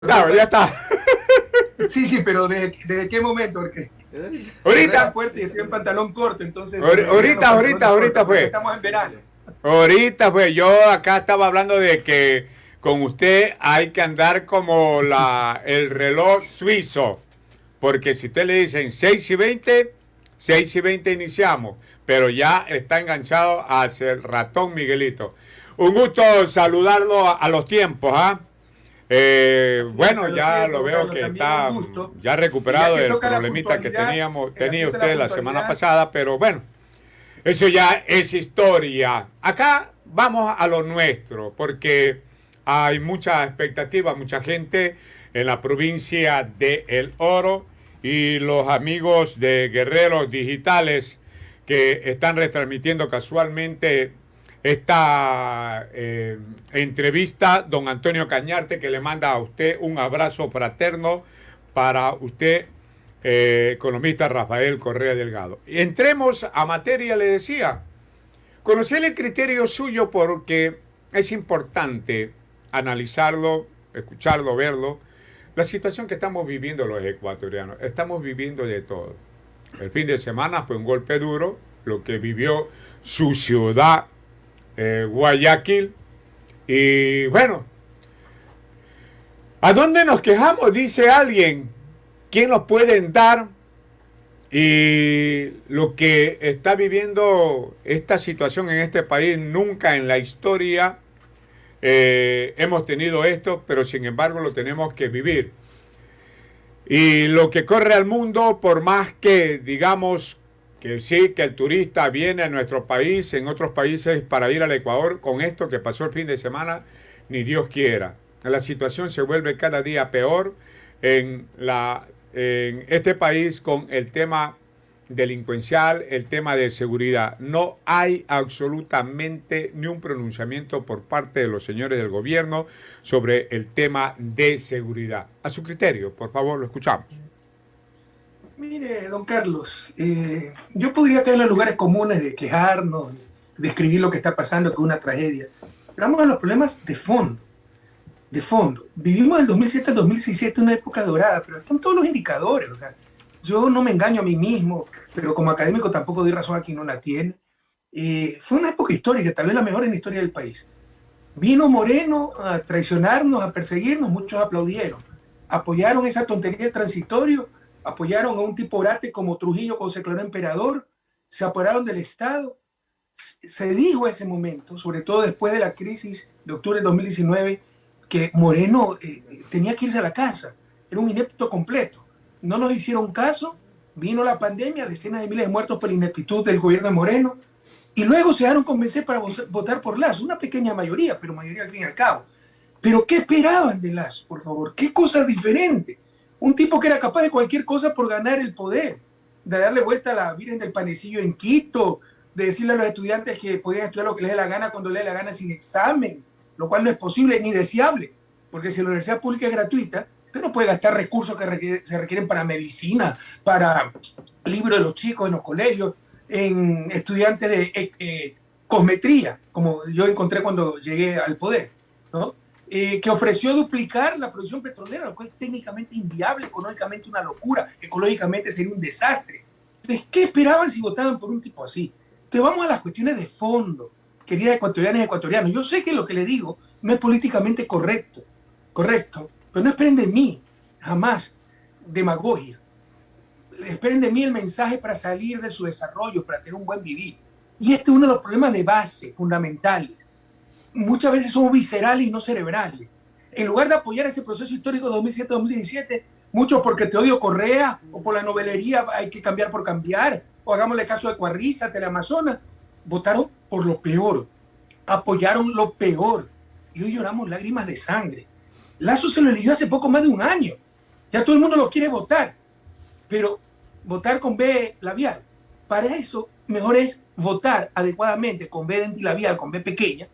Claro, ya está. Sí, sí, pero ¿desde, qué momento? Porque ahorita. fuerte y estoy en pantalón corto, entonces. Ahorita, ahorita, ahorita fue. Estamos en verano. Ahorita fue. Yo acá estaba hablando de que con usted hay que andar como la, el reloj suizo. Porque si usted le dicen 6 y 20, 6 y 20 iniciamos. Pero ya está enganchado hacia el ratón Miguelito. Un gusto saludarlo a, los tiempos, ¿ah? Eh, bueno, ya lo veo que está ya recuperado del problemita que teníamos, tenía usted la, semana pasada, pero bueno, eso ya es historia. Acá vamos a lo nuestro, porque hay mucha expectativa, mucha gente en la provincia de El Oro y los amigos de Guerreros Digitales que están retransmitiendo casualmente esta eh, entrevista, don Antonio Cañarte, que le manda a usted un abrazo fraterno para usted, eh, economista Rafael Correa Delgado. Entremos a materia, le decía, conocer el criterio suyo porque es importante analizarlo, escucharlo, verlo. La situación que estamos viviendo los ecuatorianos, estamos viviendo de todo. El fin de semana fue un golpe duro, lo que vivió su ciudad eh, Guayaquil. Y bueno, ¿a dónde nos quejamos? Dice alguien. ¿Quién nos pueden dar? Y lo que está viviendo esta situación en este país, nunca en la historia eh, hemos tenido esto, pero sin embargo lo tenemos que vivir. Y lo que corre al mundo, por más que digamos que sí, que el turista viene a nuestro país, en otros países para ir al Ecuador, con esto que pasó el fin de semana, ni Dios quiera. La situación se vuelve cada día peor en, la, en este país con el tema delincuencial, el tema de seguridad. No hay absolutamente ni un pronunciamiento por parte de los señores del gobierno sobre el tema de seguridad. A su criterio, por favor, lo escuchamos. Mire, don Carlos, eh, yo podría caer en los lugares comunes de quejarnos, describir lo que está pasando, que es una tragedia. Pero vamos a los problemas de fondo. De fondo. Vivimos del 2007 al 2017 una época dorada, pero están todos los indicadores. O sea, yo no me engaño a mí mismo, pero como académico tampoco doy razón a quien no la tiene. Eh, fue una época histórica, tal vez la mejor en la historia del país. Vino Moreno a traicionarnos, a perseguirnos, muchos aplaudieron. Apoyaron esa tontería del transitorio apoyaron a un tipo orate como Trujillo cuando se declaró emperador, se apoderaron del Estado. Se dijo ese momento, sobre todo después de la crisis de octubre de 2019, que Moreno eh, eh, tenía que irse a la casa, era un inepto completo. No nos hicieron caso, vino la pandemia, decenas de miles de muertos por la ineptitud del gobierno de Moreno, y luego se dejaron convencer para votar por Lazo, una pequeña mayoría, pero mayoría al fin y al cabo. Pero ¿qué esperaban de Lazo, por favor? ¿Qué cosa diferente? Un tipo que era capaz de cualquier cosa por ganar el poder, de darle vuelta a la Virgen del Panecillo en Quito, de decirle a los estudiantes que podían estudiar lo que les dé la gana cuando les dé la gana sin examen, lo cual no es posible ni deseable, porque si la universidad pública es gratuita, usted no puede gastar recursos que se requieren para medicina, para libros de los chicos en los colegios, en estudiantes de eh, eh, cosmetría, como yo encontré cuando llegué al poder, ¿no? Eh, que ofreció duplicar la producción petrolera, lo cual es técnicamente inviable, económicamente una locura, ecológicamente sería un desastre. Entonces, ¿qué esperaban si votaban por un tipo así? Entonces, vamos a las cuestiones de fondo, queridas ecuatorianas y ecuatorianos. Yo sé que lo que le digo no es políticamente correcto, correcto, pero no esperen de mí, jamás, demagogia. Esperen de mí el mensaje para salir de su desarrollo, para tener un buen vivir. Y este es uno de los problemas de base, fundamentales muchas veces somos viscerales y no cerebrales. En lugar de apoyar ese proceso histórico de 2007-2017, muchos porque te odio Correa o por la novelería hay que cambiar por cambiar, o hagámosle caso de Cuarriza, Teleamazonas, votaron por lo peor, apoyaron lo peor. Y hoy lloramos lágrimas de sangre. Lazo se lo eligió hace poco más de un año. Ya todo el mundo lo quiere votar. Pero votar con B labial. Para eso, mejor es votar adecuadamente con B labial, con B pequeña,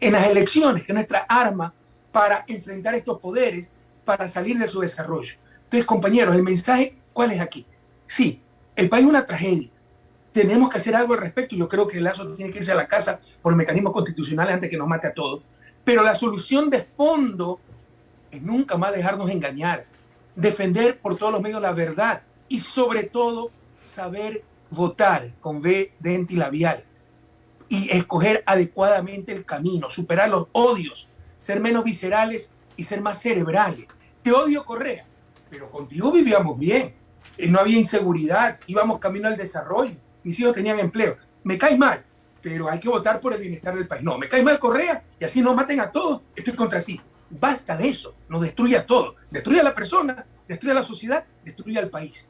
en las elecciones, que es nuestra arma para enfrentar estos poderes, para salir de su desarrollo. Entonces, compañeros, el mensaje, ¿cuál es aquí? Sí, el país es una tragedia. Tenemos que hacer algo al respecto. Yo creo que el Lazo tiene que irse a la casa por mecanismos constitucionales antes que nos mate a todos. Pero la solución de fondo es nunca más dejarnos engañar, defender por todos los medios la verdad y sobre todo saber votar con B y labial y escoger adecuadamente el camino, superar los odios, ser menos viscerales y ser más cerebrales. Te odio Correa, pero contigo vivíamos bien, eh, no había inseguridad, íbamos camino al desarrollo, mis hijos tenían empleo. Me caes mal, pero hay que votar por el bienestar del país. No, me caes mal Correa y así no maten a todos, estoy contra ti. Basta de eso, nos destruye a todos. Destruye a la persona, destruye a la sociedad, destruye al país.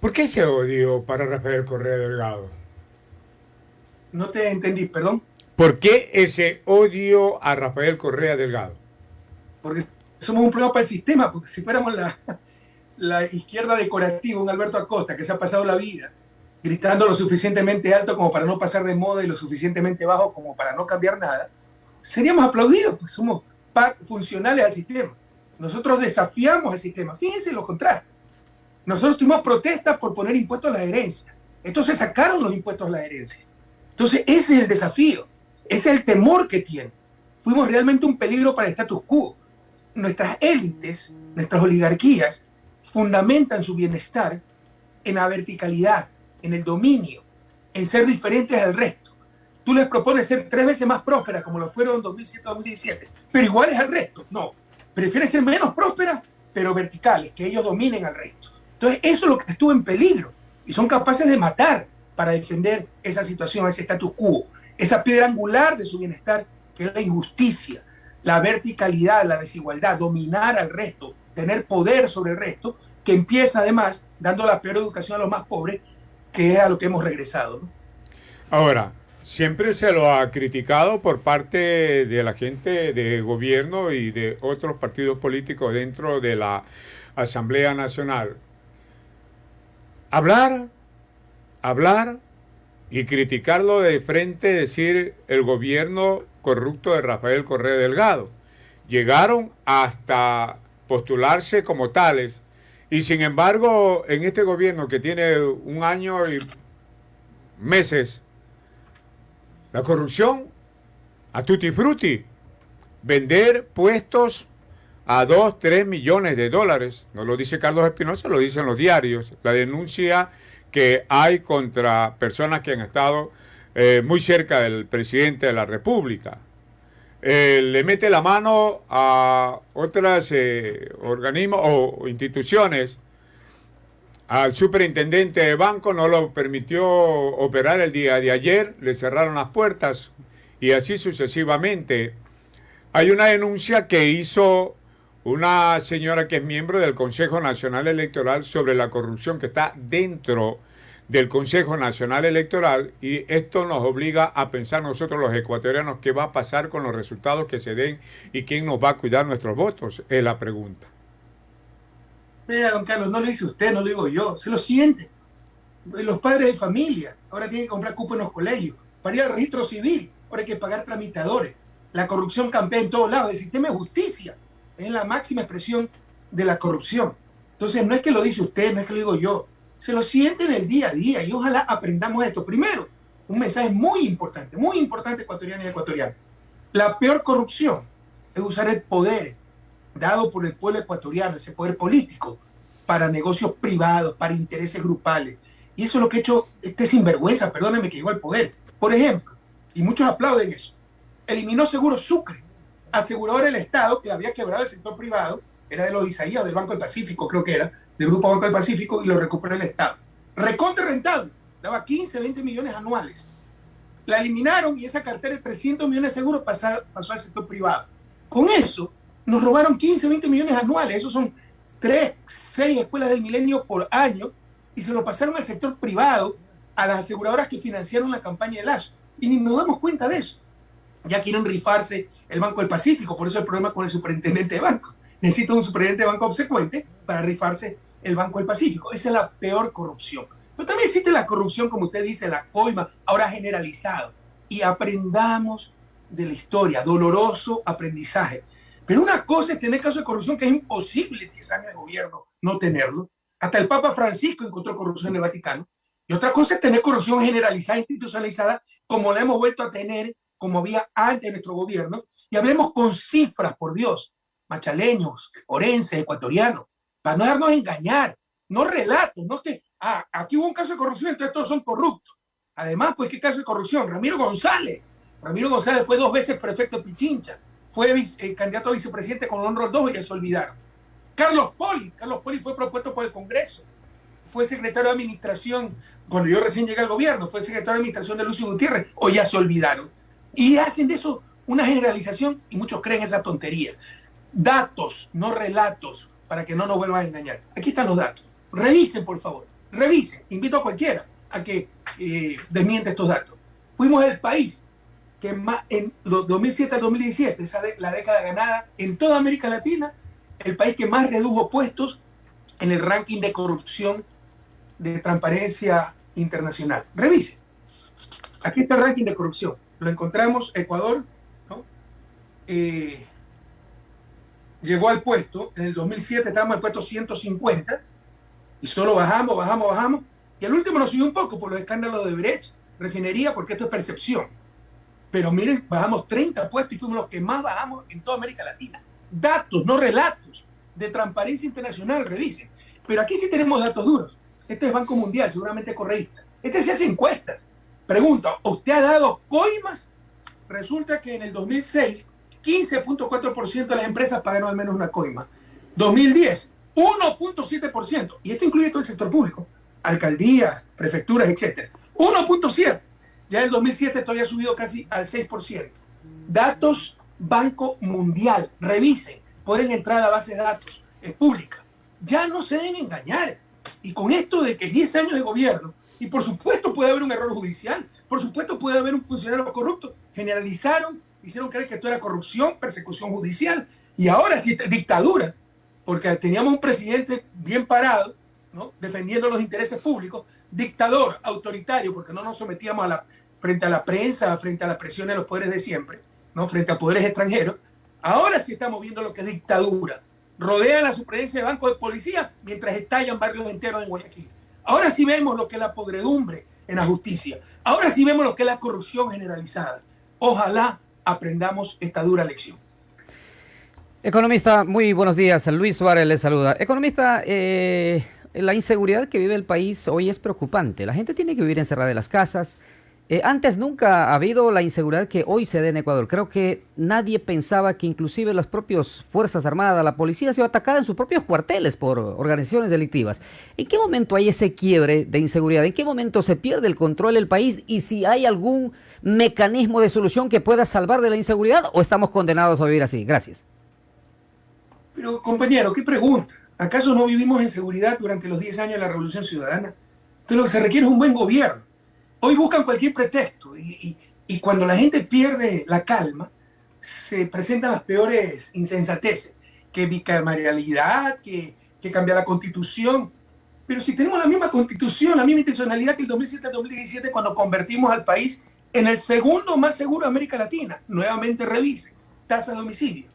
¿Por qué ese odio para Rafael Correa Delgado? No te entendí, perdón. ¿Por qué ese odio a Rafael Correa Delgado? Porque somos un problema para el sistema, porque si fuéramos la, la izquierda decorativa, un Alberto Acosta que se ha pasado la vida gritando lo suficientemente alto como para no pasar de moda y lo suficientemente bajo como para no cambiar nada, seríamos aplaudidos, pues somos funcionales al sistema. Nosotros desafiamos el sistema. Fíjense lo contrario. Nosotros tuvimos protestas por poner impuestos a la herencia. Entonces sacaron los impuestos a la herencia. Entonces ese es el desafío. Ese es el temor que tienen. Fuimos realmente un peligro para el status quo. Nuestras élites, nuestras oligarquías, fundamentan su bienestar en la verticalidad, en el dominio, en ser diferentes al resto. Tú les propones ser tres veces más prósperas, como lo fueron en 2007-2017, pero iguales al resto. No, prefieren ser menos prósperas, pero verticales, que ellos dominen al resto. Entonces, eso es lo que estuvo en peligro. Y son capaces de matar para defender esa situación, ese status quo, esa piedra angular de su bienestar, que es la injusticia, la verticalidad, la desigualdad, dominar al resto, tener poder sobre el resto, que empieza además dando la peor educación a los más pobres, que es a lo que hemos regresado. Ahora, siempre se lo ha criticado por parte de la gente de gobierno y de otros partidos políticos dentro de la Asamblea Nacional. Hablar, hablar y criticarlo de frente, decir el gobierno corrupto de Rafael Correa Delgado. Llegaron hasta postularse como tales y sin embargo, en este gobierno que tiene un año y meses, la corrupción a tutti frutti, vender puestos a 2, 3 millones de dólares, no lo dice Carlos Espinosa, lo dicen los diarios, la denuncia que hay contra personas que han estado eh, muy cerca del presidente de la República. Eh, le mete la mano a otras eh, organismos o instituciones. Al superintendente de banco no lo permitió operar el día de ayer, le cerraron las puertas y así sucesivamente. Hay una denuncia que hizo una señora que es miembro del Consejo Nacional Electoral sobre la corrupción que está dentro del Consejo Nacional Electoral y esto nos obliga a pensar nosotros los ecuatorianos qué va a pasar con los resultados que se den y quién nos va a cuidar nuestros votos, es la pregunta. Mira, don Carlos, no lo dice usted, no lo digo yo, se lo siente. Los padres de familia ahora tienen que comprar cupo en los colegios, para ir al registro civil, ahora hay que pagar tramitadores. La corrupción campea en todos lados, el sistema de justicia es la máxima expresión de la corrupción. Entonces, no es que lo dice usted, no es que lo digo yo, se lo sienten el día a día y ojalá aprendamos esto. Primero, un mensaje muy importante, muy importante ecuatoriano y ecuatoriano. La peor corrupción es usar el poder dado por el pueblo ecuatoriano, ese poder político, para negocios privados, para intereses grupales. Y eso es lo que ha hecho este sinvergüenza, perdónenme que llegó al poder. Por ejemplo, y muchos aplauden eso, eliminó Seguro Sucre, asegurador del Estado que había quebrado el sector privado, era de los Isaías, del Banco del Pacífico, creo que era, del Grupo Banco del Pacífico, y lo recuperó el Estado. Recontra rentable, daba 15, 20 millones anuales. La eliminaron y esa cartera de 300 millones de seguros pasó, pasó al sector privado. Con eso, nos robaron 15, 20 millones anuales. Esos son 3, 6 escuelas del milenio por año y se lo pasaron al sector privado, a las aseguradoras que financiaron la campaña de Lazo. Y ni nos damos cuenta de eso. Ya quieren rifarse el Banco del Pacífico, por eso el problema con el superintendente de banco necesita un superintendente de banco obsecuente para rifarse el Banco del Pacífico. Esa es la peor corrupción. Pero también existe la corrupción, como usted dice, la coima, ahora generalizado. Y aprendamos de la historia, doloroso aprendizaje. Pero una cosa es tener casos de corrupción que es imposible en 10 años de gobierno no tenerlo. Hasta el Papa Francisco encontró corrupción en el Vaticano. Y otra cosa es tener corrupción generalizada, institucionalizada, como la hemos vuelto a tener, como había antes de nuestro gobierno. Y hablemos con cifras, por Dios. machaleños, orenses, ecuatorianos, para no darnos engañar, no relatos, no que, ah, aquí hubo un caso de corrupción, entonces todos son corruptos. Además, pues, ¿qué caso de corrupción? Ramiro González. Ramiro González fue dos veces prefecto de Pichincha, fue eh, candidato a vicepresidente con honor dos y ya se olvidaron. Carlos Poli, Carlos Poli fue propuesto por el Congreso, fue secretario de administración cuando yo recién llegué al gobierno, fue secretario de administración de Lucio Gutiérrez, o ya se olvidaron. Y hacen de eso una generalización y muchos creen esa tontería. Datos, no relatos, para que no nos vuelvan a engañar. Aquí están los datos. Revisen, por favor. Revisen. Invito a cualquiera a que eh, desmiente estos datos. Fuimos el país que más, en los 2007 al 2017, esa la década ganada en toda América Latina, el país que más redujo puestos en el ranking de corrupción de transparencia internacional. Revisen. Aquí está el ranking de corrupción. Lo encontramos, Ecuador, eh, llegó al puesto, en el 2007 estábamos el puesto 150, y solo bajamos, bajamos, bajamos, y el último nos subió un poco por los escándalos de Brecht, refinería, porque esto es percepción. Pero miren, bajamos 30 puestos y fuimos los que más bajamos en toda América Latina. Datos, no relatos, de transparencia internacional, revisen. Pero aquí sí tenemos datos duros. Este es Banco Mundial, seguramente correísta. Este se hace encuestas. Pregunta, ¿usted ha dado coimas? Resulta que en el 2006, 15.4% de las empresas pagaron al menos una coima. 2010, 1.7%. Y esto incluye todo el sector público. Alcaldías, prefecturas, etc. 1.7%. Ya en el 2007 todavía ha subido casi al 6%. Datos Banco Mundial. Revisen. Pueden entrar a la base de datos. Es pública. Ya no se deben engañar. Y con esto de que 10 años de gobierno, y por supuesto puede haber un error judicial, por supuesto puede haber un funcionario corrupto, generalizaron, hicieron creer que esto era corrupción, persecución judicial, y ahora sí dictadura, porque teníamos un presidente bien parado, defendiendo los intereses públicos, dictador, autoritario, porque no nos sometíamos a la, frente a la prensa, frente a las presiones de los poderes de siempre, ¿no? frente a poderes extranjeros. Ahora sí estamos viendo lo que es dictadura. Rodea la superintendencia de Banco de Policía mientras estallan barrios enteros en Guayaquil. Ahora sí vemos lo que es la podredumbre en la justicia. Ahora sí vemos lo que es la corrupción generalizada. Ojalá aprendamos esta dura lección. Economista, muy buenos días. Luis Suárez le saluda. Economista, eh, la inseguridad que vive el país hoy es preocupante. La gente tiene que vivir encerrada en las casas, eh, antes nunca ha habido la inseguridad que hoy se da en Ecuador. Creo que nadie pensaba que inclusive las propias Fuerzas Armadas, la policía, se iba atacada en sus propios cuarteles por organizaciones delictivas. ¿En qué momento hay ese quiebre de inseguridad? ¿En qué momento se pierde el control del país? Y si hay algún mecanismo de solución que pueda salvar de la inseguridad o estamos condenados a vivir así? Gracias. Pero compañero, ¿qué pregunta? ¿Acaso no vivimos en seguridad durante los 10 años de la Revolución Ciudadana? Entonces lo que se requiere es un buen gobierno hoy buscan cualquier pretexto y, cuando la gente pierde la calma, se presentan las peores insensateces, que bicameralidad, que, que cambia la constitución. Pero si tenemos la misma constitución, la misma intencionalidad que el 2007-2017 cuando convertimos al país en el segundo más seguro de América Latina, nuevamente revisen, tasa de homicidio.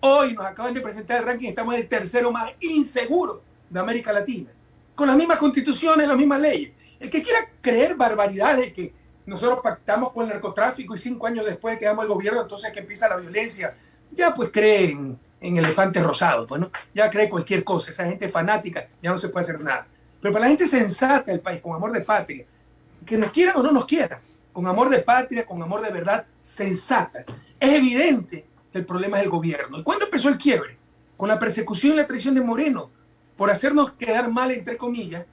Hoy nos acaban de presentar el ranking, estamos en el tercero más inseguro de América Latina, con las mismas constituciones, las mismas leyes. El que quiera creer barbaridades de que nosotros pactamos con el narcotráfico y cinco años después quedamos el gobierno, entonces que empieza la violencia, ya pues cree en, elefantes rosados, pues ya cree cualquier cosa, esa gente fanática, ya no se puede hacer nada. Pero para la gente sensata del país, con amor de patria, que nos quieran o no nos quieran, con amor de patria, con amor de verdad, sensata, es evidente que el problema es el gobierno. ¿Y cuándo empezó el quiebre? Con la persecución y la traición de Moreno, por hacernos quedar mal, entre comillas,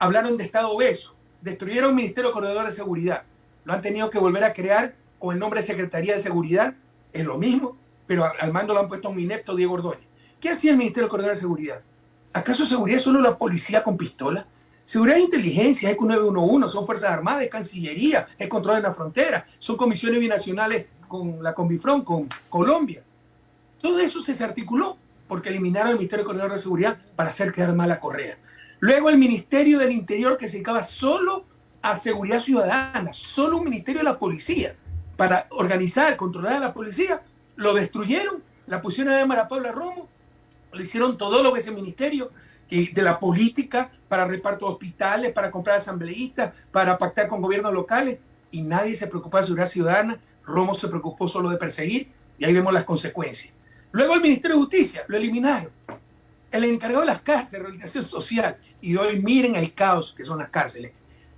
hablaron de Estado obeso, destruyeron el Ministerio Coordinador de Seguridad, lo han tenido que volver a crear con el nombre de Secretaría de Seguridad, es lo mismo, pero al mando lo han puesto un inepto Diego Ordóñez. ¿Qué hacía el Ministerio Coordinador de Seguridad? ¿Acaso seguridad es solo la policía con pistola? Seguridad e inteligencia, ECU 911, son Fuerzas Armadas, es Cancillería, es control en la frontera, son comisiones binacionales con la Conbifrón, con Colombia. Todo eso se desarticuló porque eliminaron el Ministerio Coordinador de Seguridad para hacer quedar mal a Correa. Luego el Ministerio del Interior que se dedicaba solo a seguridad ciudadana, solo un ministerio de la policía para organizar, controlar a la policía, lo destruyeron, la pusieron a Mara Paula Romo, lo hicieron todo lo que ese ministerio de la política para reparto de hospitales, para comprar asambleístas, para pactar con gobiernos locales y nadie se preocupó de seguridad ciudadana, Romo se preocupó solo de perseguir y ahí vemos las consecuencias. Luego el Ministerio de Justicia, lo eliminaron. El encargado de las cárceles, rehabilitación social. Y hoy miren el caos que son las cárceles.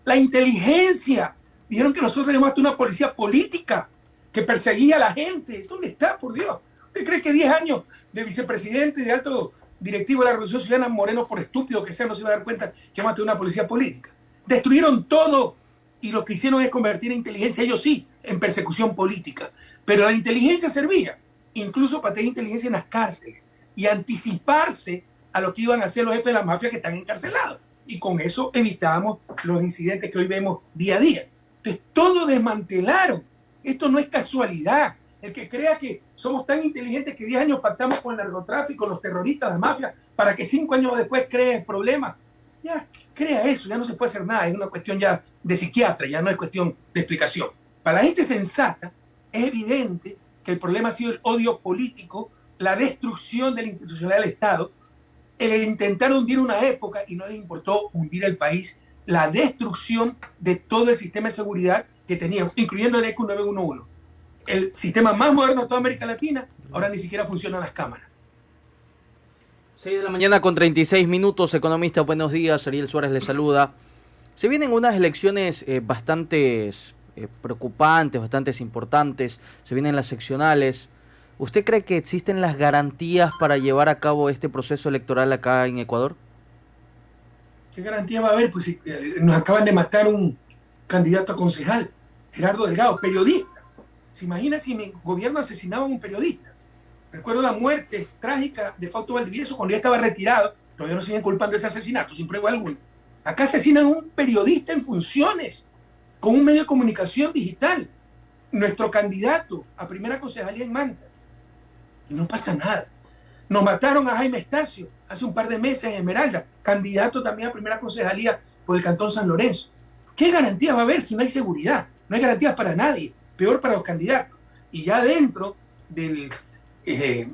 La inteligencia. Dijeron que nosotros hasta una policía política que perseguía a la gente. ¿Dónde está, por Dios? ¿Usted cree que 10 años de vicepresidente y de alto directivo de la Revolución Ciudadana Moreno, por estúpido que sea, no se va a dar cuenta que hemos tenido una policía política? Destruyeron todo y lo que hicieron es convertir a inteligencia, ellos sí, en persecución política. Pero la inteligencia servía incluso para tener inteligencia en las cárceles y anticiparse a lo que iban a hacer los jefes de la mafia que están encarcelados. Y con eso evitábamos los incidentes que hoy vemos día a día. Entonces, todo desmantelaron. Esto no es casualidad. El que crea que somos tan inteligentes que 10 años pactamos con el narcotráfico, los terroristas, la mafia, para que 5 años después creen problemas, ya crea eso, ya no se puede hacer nada. Es una cuestión ya de psiquiatra, ya no es cuestión de explicación. Para la gente sensata, es evidente que el problema ha sido el odio político, la destrucción de la institucionalidad del Estado, el intentar hundir una época y no le importó hundir el país, la destrucción de todo el sistema de seguridad que teníamos, incluyendo el ECU 911. El sistema más moderno de toda América Latina, ahora ni siquiera funcionan las cámaras. 6 de la mañana con 36 minutos, economista, buenos días, Ariel Suárez le saluda. Se vienen unas elecciones eh, bastante eh, preocupantes, bastante importantes, se vienen las seccionales. ¿Usted cree que existen las garantías para llevar a cabo este proceso electoral acá en Ecuador? ¿Qué garantía va a haber? Pues eh, nos acaban de matar un candidato a concejal, Gerardo Delgado, periodista. ¿Se imagina si mi gobierno asesinaba a un periodista? Recuerdo la muerte trágica de Fausto Valdivieso cuando ya estaba retirado, todavía no siguen culpando ese asesinato, sin prueba alguna. Acá asesinan a un periodista en funciones con un medio de comunicación digital, nuestro candidato a primera concejalía en Manta. Y no pasa nada. Nos mataron a Jaime Estacio hace un par de meses en Esmeralda, candidato también a primera concejalía por el Cantón San Lorenzo. ¿Qué garantías va a haber si no hay seguridad? No hay garantías para nadie, peor para los candidatos. Y ya dentro del eh,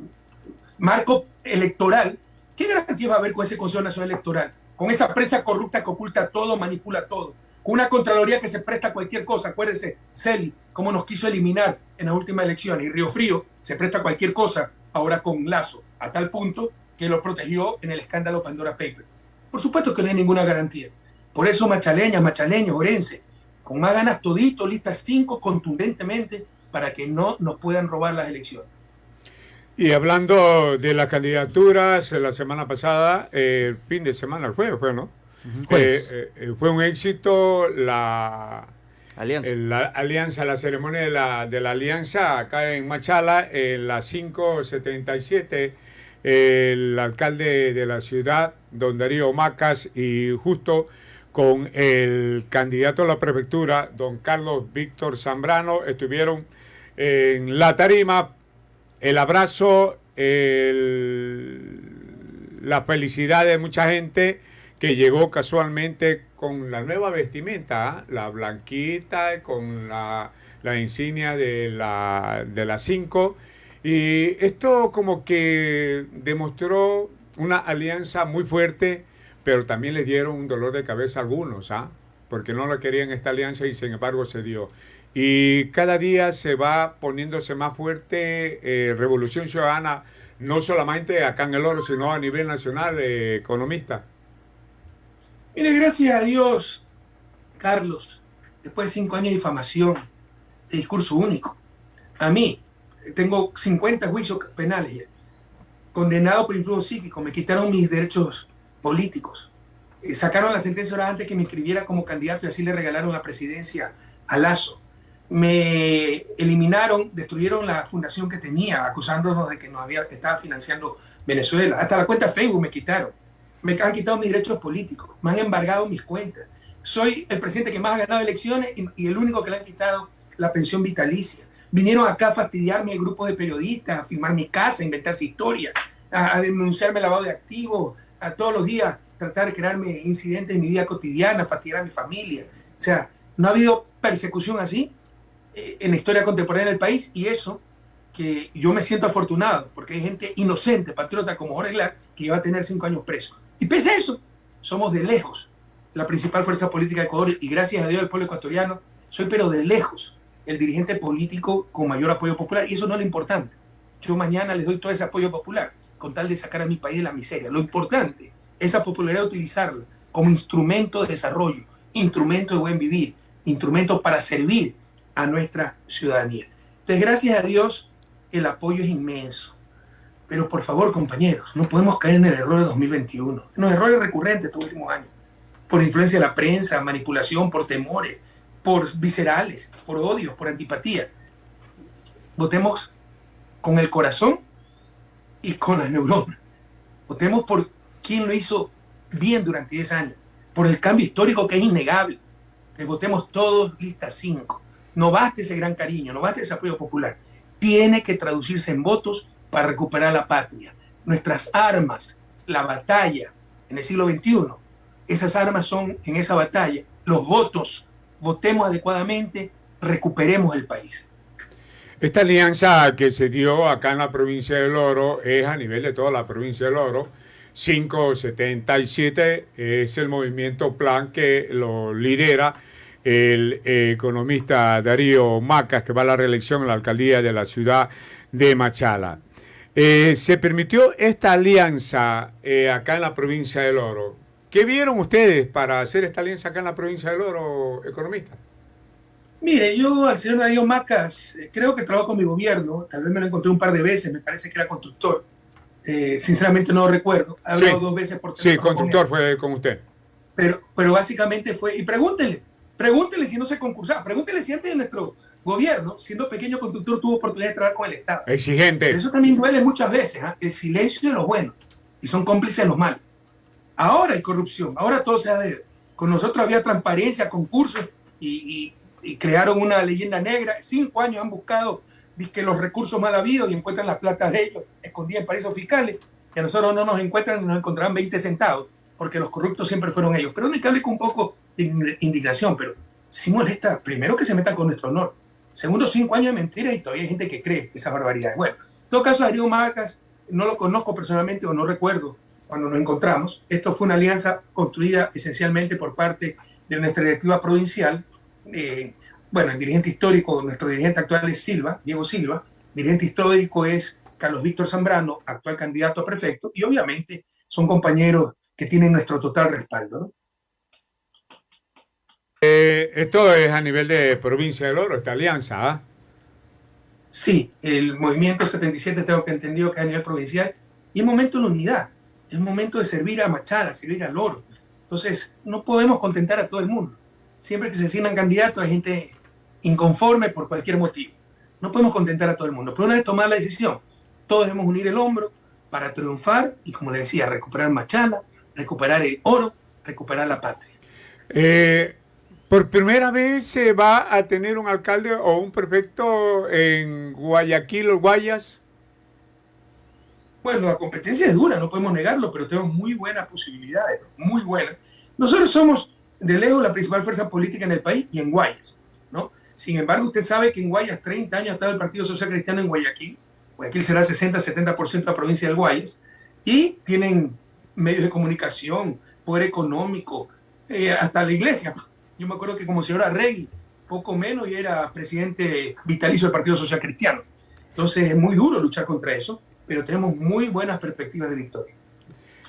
marco electoral, ¿qué garantías va a haber con ese Consejo Nacional Electoral? Con esa prensa corrupta que oculta todo, manipula todo una Contraloría que se presta a cualquier cosa. Acuérdense, Celi, cómo nos quiso eliminar en las últimas elecciones. Y Río Frío se presta a cualquier cosa ahora con Lazo, a tal punto que lo protegió en el escándalo Pandora Papers. Por supuesto que no hay ninguna garantía. Por eso machaleñas, machaleños, orense, con más ganas todito, listas cinco contundentemente para que no nos puedan robar las elecciones. Y hablando de las candidaturas, la semana pasada, el fin de semana, el jueves fue, ¿no? Eh, eh, eh, fue un éxito la alianza. la alianza, la ceremonia de la, de la alianza acá en Machala, en la 577, el alcalde de la ciudad, don Darío Macas, y justo con el candidato a la prefectura, don Carlos Víctor Zambrano, estuvieron en la tarima, el abrazo, la felicidad de mucha gente que llegó casualmente con la nueva vestimenta, la blanquita, con la, insignia de la, de las 5. Y esto como que demostró una alianza muy fuerte, pero también les dieron un dolor de cabeza a algunos, ¿ah? porque no la querían esta alianza y sin embargo se dio. Y cada día se va poniéndose más fuerte eh, Revolución Ciudadana, no solamente acá en el oro, sino a nivel nacional, eh, economista. Mire, gracias a Dios, Carlos, después de cinco años de difamación, de discurso único, a mí, tengo 50 juicios penales ya, condenado por influjo psíquico, me quitaron mis derechos políticos, eh, sacaron la sentencia ahora antes que me inscribiera como candidato y así le regalaron la presidencia a Lazo. Me eliminaron, destruyeron la fundación que tenía, acusándonos de que nos había, estaba financiando Venezuela. Hasta la cuenta Facebook me quitaron me han quitado mis derechos políticos, me han embargado mis cuentas. Soy el presidente que más ha ganado elecciones y, el único que le han quitado la pensión vitalicia. Vinieron acá a fastidiarme el grupo de periodistas, a firmar mi casa, a inventarse historias, a, denunciarme lavado de activos, a todos los días tratar de crearme incidentes en mi vida cotidiana, fastidiar a mi familia. O sea, no ha habido persecución así eh, en la historia contemporánea del país y eso que yo me siento afortunado porque hay gente inocente, patriota como Jorge Glass, que va a tener cinco años preso. Y pese a eso, somos de lejos la principal fuerza política de Ecuador y gracias a Dios el pueblo ecuatoriano, soy pero de lejos el dirigente político con mayor apoyo popular y eso no es lo importante. yo mañana les doy todo ese apoyo popular, con tal de sacar a mi país de la miseria. Lo importante, esa popularidad, utilizarla como instrumento de desarrollo, instrumento de buen vivir, instrumento para servir a nuestra ciudadanía. Entonces, gracias a Dios, el apoyo es inmenso. Pero por favor, compañeros, no podemos caer en el error de 2021, en los errores recurrentes estos últimos años, por influencia de la prensa, manipulación, por temores, por viscerales, por odios, por antipatía. Votemos con el corazón y con las neuronas. Votemos por quien lo hizo bien durante 10 años, por el cambio histórico que es innegable. Que votemos todos lista 5. No basta ese gran cariño, no basta ese apoyo popular. Tiene que traducirse en votos para recuperar la patria. Nuestras armas, la batalla en el siglo XXI, esas armas son en esa batalla, los votos, votemos adecuadamente, recuperemos el país. Esta alianza que se dio acá en la provincia del Oro es a nivel de toda la provincia del Oro. 577 es el movimiento plan que lo lidera el economista Darío Macas, que va a la reelección en la alcaldía de la ciudad de Machala. Eh, se permitió esta alianza eh, acá en la provincia del Oro. ¿Qué vieron ustedes para hacer esta alianza acá en la provincia del Oro, economista? Mire, yo al señor Darío Macas eh, creo que trabajo con mi gobierno, tal vez me lo encontré un par de veces, me parece que era constructor. sinceramente no lo recuerdo. He hablado dos veces por teléfono. Sí, constructor fue con usted. Pero, pero básicamente fue, y pregúntele, pregúntele si no se concursaba, pregúntele si antes de nuestro gobierno, siendo pequeño constructor, tuvo oportunidad de trabajar con el Estado. Exigente. eso también duele muchas veces, ¿ah? el silencio de los buenos, y son cómplices de los malos. Ahora hay corrupción, ahora todo se ha de... Con nosotros había transparencia, concursos, y, crearon una leyenda negra. Cinco años han buscado que los recursos mal habidos y encuentran las platas de ellos escondidas en paraísos fiscales, y a nosotros no nos encuentran, nos encontrarán 20 centavos, porque los corruptos siempre fueron ellos. Pero que hable con un poco de indignación, pero si molesta, primero que se metan con nuestro honor, Segundo, cinco años de mentiras y todavía hay gente que cree esas barbaridades. Bueno, en todo caso, Darío Macas, no lo conozco personalmente o no recuerdo cuando nos encontramos. Esto fue una alianza construida esencialmente por parte de nuestra directiva provincial. Eh, bueno, el dirigente histórico, nuestro dirigente actual es Silva, Diego Silva. dirigente histórico es Carlos Víctor Zambrano, actual candidato a prefecto. Y obviamente son compañeros que tienen nuestro total respaldo. ¿no? Eh, esto es a nivel de provincia del Oro, esta alianza, ¿ah? Sí, el movimiento 77 tengo que entendido que es a nivel provincial y es momento de unidad, es momento de servir a Machala, servir al Oro. Entonces, no podemos contentar a todo el mundo. Siempre que se asignan candidatos hay gente inconforme por cualquier motivo. No podemos contentar a todo el mundo. Pero una vez tomada la decisión, todos debemos unir el hombro para triunfar y, como le decía, recuperar Machala, recuperar el oro, recuperar la patria. Eh, por primera vez se va a tener un alcalde o un prefecto en Guayaquil o Guayas. Bueno, la competencia es dura, no podemos negarlo, pero tenemos muy buenas posibilidades, muy buenas. Nosotros somos de lejos la principal fuerza política en el país y en Guayas, ¿no? Sin embargo, usted sabe que en Guayas 30 años estaba el Partido Social Cristiano en Guayaquil. Guayaquil será 60-70% de la provincia del Guayas. Y tienen medios de comunicación, poder económico, eh, hasta la iglesia yo me acuerdo que como señora Rey, poco menos, y era presidente vitalicio del Partido Social Cristiano. Entonces es muy duro luchar contra eso, pero tenemos muy buenas perspectivas de victoria.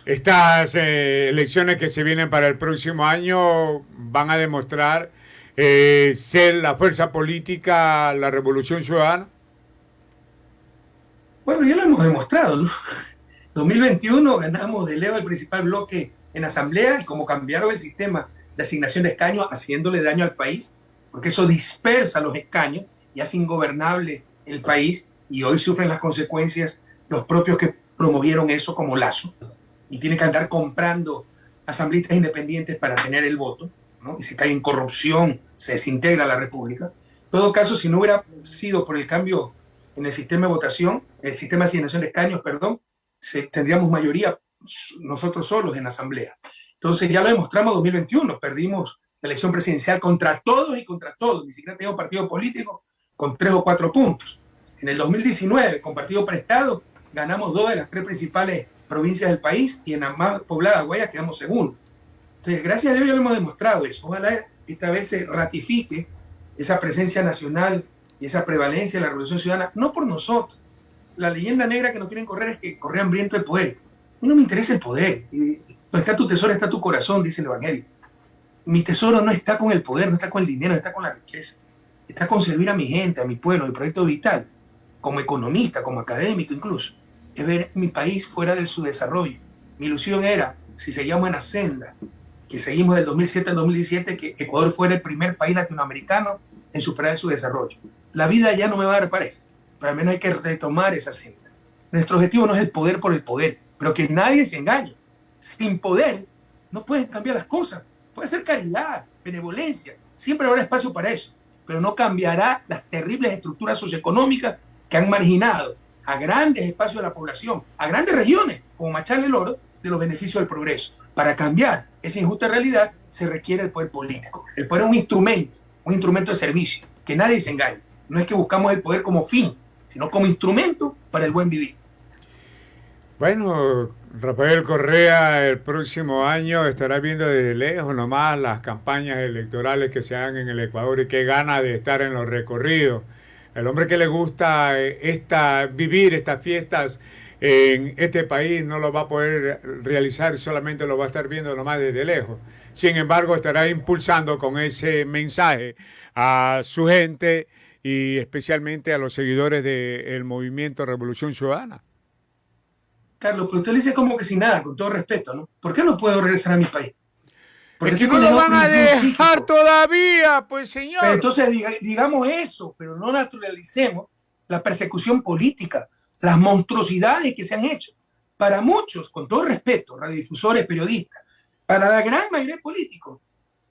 Estas eh, elecciones que se vienen para el próximo año van a demostrar eh, ser la fuerza política, la revolución ciudadana. Bueno, ya lo hemos demostrado. ¿no? 2021 ganamos de lejos el principal bloque en asamblea y como cambiaron el sistema de asignación de escaños, haciéndole daño al país, porque eso dispersa los escaños y hace ingobernable el país y hoy sufren las consecuencias los propios que promovieron eso como lazo y tienen que andar comprando asambleístas independientes para tener el voto ¿no? y se cae en corrupción, se desintegra la república. En todo caso, si no hubiera sido por el cambio en el sistema de votación, el sistema de asignación de escaños, perdón, tendríamos mayoría nosotros solos en asamblea. Entonces ya lo demostramos en 2021, perdimos la elección presidencial contra todos y contra todos, ni siquiera teníamos partido político con tres o cuatro puntos. En el 2019, con partido prestado, ganamos dos de las tres principales provincias del país y en la más poblada Guayas quedamos segundos. Entonces, gracias a Dios ya lo hemos demostrado eso. Ojalá esta vez se ratifique esa presencia nacional y esa prevalencia de la Revolución Ciudadana, no por nosotros. la leyenda negra que nos quieren correr es que corre hambriento de poder. A mí no me interesa el poder. Donde está tu tesoro, está tu corazón, dice el Evangelio. Mi tesoro no está con el poder, no está con el dinero, está con la riqueza. Está con servir a mi gente, a mi pueblo, mi proyecto vital, como economista, como académico incluso. Es ver mi país fuera de su desarrollo. Mi ilusión era, si seguíamos en la senda, que seguimos del 2007 al 2017, que Ecuador fuera el primer país latinoamericano en superar su desarrollo. La vida ya no me va a dar para esto pero al menos hay que retomar esa senda. Nuestro objetivo no es el poder por el poder, pero que nadie se engañe. Sin poder no pueden cambiar las cosas. Puede ser caridad, benevolencia, siempre habrá espacio para eso, pero no cambiará las terribles estructuras socioeconómicas que han marginado a grandes espacios de la población, a grandes regiones, como Machala el Oro, de los beneficios del progreso. Para cambiar esa injusta realidad se requiere el poder político. El poder es un instrumento, un instrumento de servicio, que nadie se engañe. No es que buscamos el poder como fin, sino como instrumento para el buen vivir. Bueno, Rafael Correa el próximo año estará viendo desde lejos nomás las campañas electorales que se hagan en el Ecuador y qué gana de estar en los recorridos. El hombre que le gusta eh, esta, vivir estas fiestas en este país no lo va a poder realizar, solamente lo va a estar viendo nomás desde lejos. Sin embargo, estará impulsando con ese mensaje a su gente y especialmente a los seguidores del movimiento Revolución Ciudadana. Carlos, pero usted le dice como que sin nada, con todo respeto, ¿no? ¿Por qué no puedo regresar a mi país? Porque es que no lo van a dejar todavía, pues señor. entonces digamos eso, pero no naturalicemos la persecución política, las monstruosidades que se han hecho. Para muchos, con todo respeto, radiodifusores, periodistas, para la gran mayoría de políticos,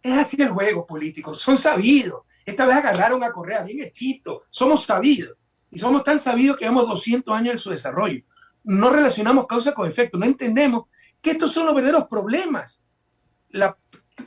es así el juego político, son sabidos, esta vez agarraron a Correa, bien hechito. Somos sabidos. Y somos tan sabidos que llevamos 200 años en su desarrollo. No relacionamos causa con efecto. No entendemos que estos son los verdaderos problemas. La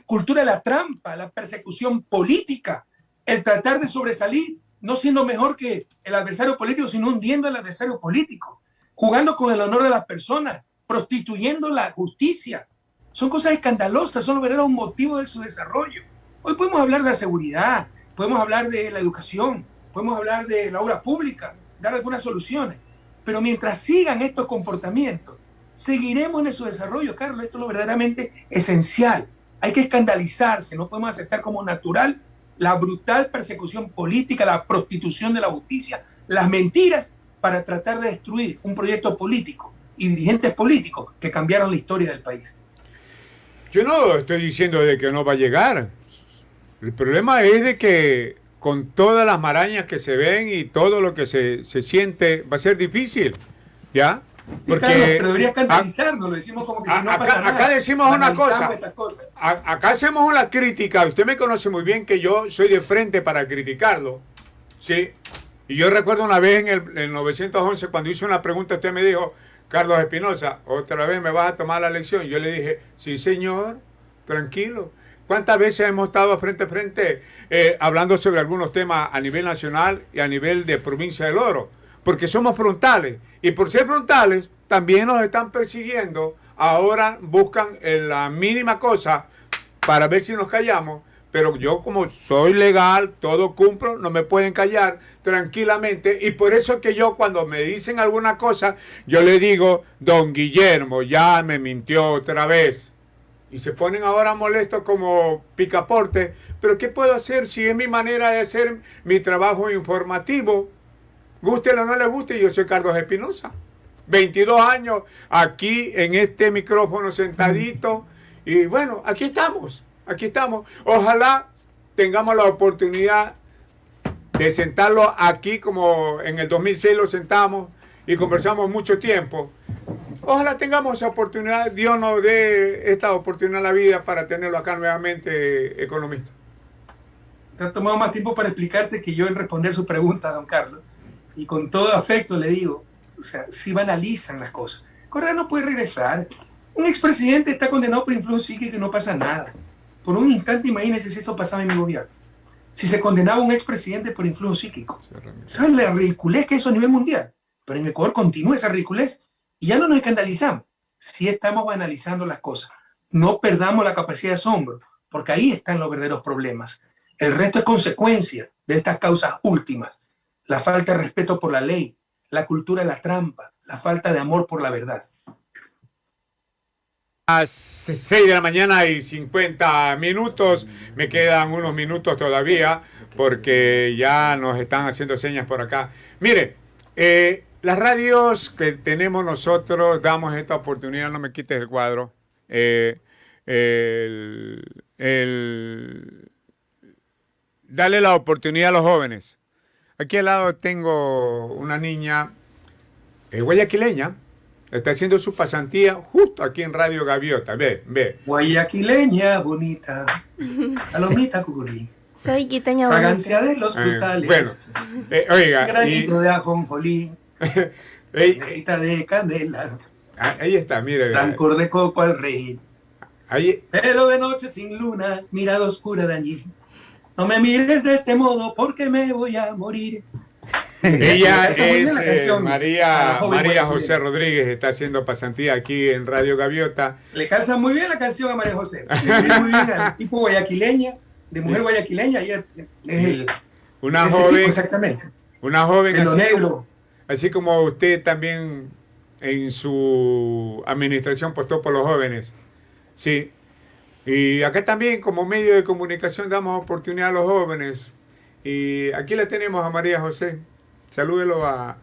cultura de la trampa, la persecución política, el tratar de sobresalir, no siendo mejor que el adversario político, sino hundiendo al adversario político, jugando con el honor de las personas, prostituyendo la justicia. Son cosas escandalosas, son los verdaderos motivos de su desarrollo. Hoy podemos hablar de la seguridad, podemos hablar de la educación, podemos hablar de la obra pública, dar algunas soluciones. Pero mientras sigan estos comportamientos, seguiremos en su desarrollo, Carlos. Esto es lo verdaderamente esencial. Hay que escandalizarse, no podemos aceptar como natural la brutal persecución política, la prostitución de la justicia, las mentiras para tratar de destruir un proyecto político y dirigentes políticos que cambiaron la historia del país. Yo no estoy diciendo de que no va a llegar. El problema es de que con todas las marañas que se ven y todo lo que se, siente, va a ser difícil, ¿ya? Porque pero debería escandalizarnos, lo decimos como que si no acá, pasa nada. Acá decimos una cosa, acá hacemos una crítica, usted me conoce muy bien que yo soy de frente para criticarlo, ¿sí? Y yo recuerdo una vez en el, en 911 cuando hice una pregunta, usted me dijo, Carlos Espinosa, otra vez me vas a tomar la lección. Yo le dije, sí señor, tranquilo. ¿Cuántas veces hemos estado frente a frente eh, hablando sobre algunos temas a nivel nacional y a nivel de provincia del Oro? Porque somos frontales. Y por ser frontales, también nos están persiguiendo. Ahora buscan la mínima cosa para ver si nos callamos. Pero yo como soy legal, todo cumplo, no me pueden callar tranquilamente. Y por eso es que yo cuando me dicen alguna cosa, yo le digo, don Guillermo, ya me mintió otra vez y se ponen ahora molestos como picaporte. Pero ¿qué puedo hacer si es mi manera de hacer mi trabajo informativo? Guste o no le guste, yo soy Carlos Espinosa. 22 años aquí en este micrófono sentadito. Y bueno, aquí estamos, aquí estamos. Ojalá tengamos la oportunidad de sentarlo aquí como en el 2006 lo sentamos y conversamos mucho tiempo. Ojalá tengamos esa oportunidad, Dios nos dé esta oportunidad en la vida para tenerlo acá nuevamente, economista. Te ha tomado más tiempo para explicarse que yo en responder su pregunta, don Carlos. Y con todo afecto le digo, o sea, si banalizan las cosas. Correa no puede regresar. Un expresidente está condenado por influjo psíquico y no pasa nada. Por un instante imagínense si esto pasaba en mi gobierno. Si se condenaba un expresidente por influjo psíquico. ¿Saben la ridiculez que es eso a nivel mundial? Pero en Ecuador continúa esa ridiculez y ya no nos escandalizamos, si estamos analizando las cosas. No perdamos la capacidad de asombro, porque ahí están los verdaderos problemas. El resto es consecuencia de estas causas últimas. La falta de respeto por la ley, la cultura de la trampa, la falta de amor por la verdad. A 6 de la mañana y 50 minutos, me quedan unos minutos todavía porque ya nos están haciendo señas por acá. Mire, eh, las radios que tenemos nosotros damos esta oportunidad, no me quites el cuadro. Eh, dale la oportunidad a los jóvenes. Aquí al lado tengo una niña eh, guayaquileña, está haciendo su pasantía justo aquí en Radio Gaviota. Ve, ve. Guayaquileña bonita, palomita cucurí. Soy quiteña Fragancia de los Eh, frutales. bueno, eh, oiga, y- Granito de ajonjolí, necesita de canela, ah, ahí está, mire. rancor de coco al rey. Ahí, Pero de noche sin lunas, mirada oscura de allí. No me mires de este modo porque me voy a morir. ella es eh, María, María. José Rodríguez, está haciendo pasantía aquí en Radio Gaviota. Le calza muy bien la canción a María José. Le muy bien al tipo guayaquileña, de mujer guayaquileña. Ella es el, Una tipo joven, exactamente. una joven De lo negro. Así como usted también en su administración postó por los jóvenes. Sí. Y acá también como medio de comunicación damos oportunidad a los jóvenes. Y aquí le tenemos a María José. Salúdelo a,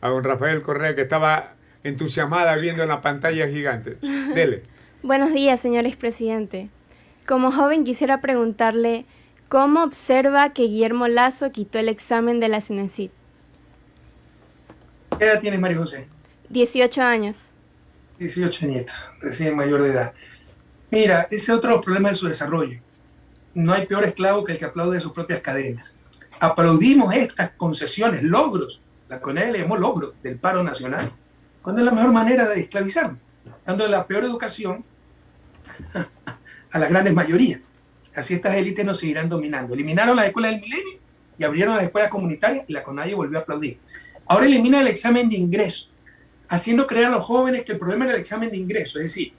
a don Rafael Correa que estaba entusiasmada viendo la pantalla gigante. Dele. Buenos días, señor expresidente. Como joven quisiera preguntarle cómo observa que Guillermo Lazo quitó el examen de la CINESID. ¿Qué edad tienes, María José? 18 años. 18 nietos, recién mayor de edad. Mira, ese es otro problemas de su desarrollo. No hay peor esclavo que el que aplaude de sus propias cadenas. Aplaudimos estas concesiones, logros, la CONEL le llamó logros del paro nacional, cuando es la mejor manera de esclavizarnos, dando la peor educación a las grandes mayorías. Así estas élites nos seguirán dominando. Eliminaron las escuelas del milenio y abrieron las escuelas comunitarias y la CONAIE volvió a aplaudir. Ahora elimina el examen de ingreso haciendo creer a los jóvenes que el problema era el examen de ingreso. Es decir,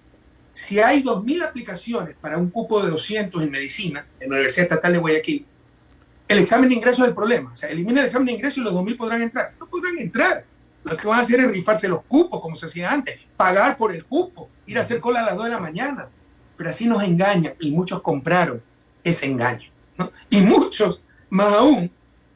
si hay 2.000 aplicaciones para un cupo de 200 en medicina en la Universidad Estatal de Guayaquil, el examen de ingreso es el problema. O sea, elimina el examen de ingreso y los 2.000 podrán entrar. No podrán entrar. Lo que van a hacer es rifarse los cupos, como se hacía antes, pagar por el cupo, ir a hacer cola a las 2 de la mañana. Pero así nos engañan y muchos compraron ese engaño. Y muchos, más aún,